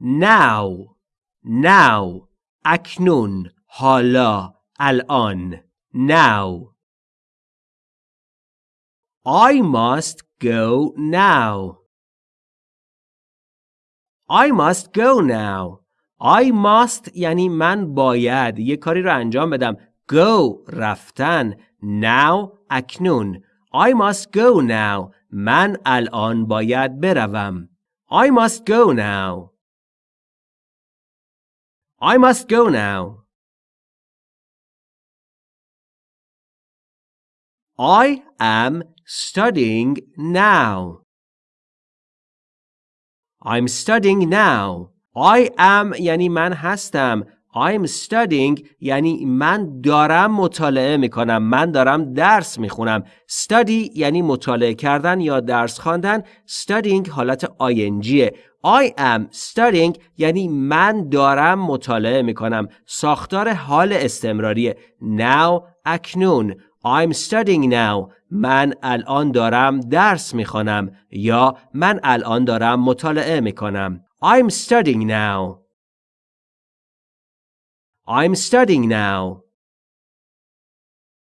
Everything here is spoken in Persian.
now now اکنون حالا الان now I must go now. I must go now. I must یعنی من باید. یه کاری رو انجام بدم. Go رفتن. Now اکنون. I must go now. من الان باید بروم. I must go now. I must go now I am studying now I'm studying now I am یعنی من هستم I'm studying یعنی من دارم مطالعه می‌کنم من دارم درس می‌خونم. Study یعنی مطالعه کردن یا درس خواندن. Studying حالت ingه I am studying یعنی من دارم مطالعه می‌کنم. ساختار حال استمراری now اکنون. I'm studying now. من الان دارم درس می‌خوانم یا من الان دارم مطالعه می‌کنم. I'm studying now. I'm studying now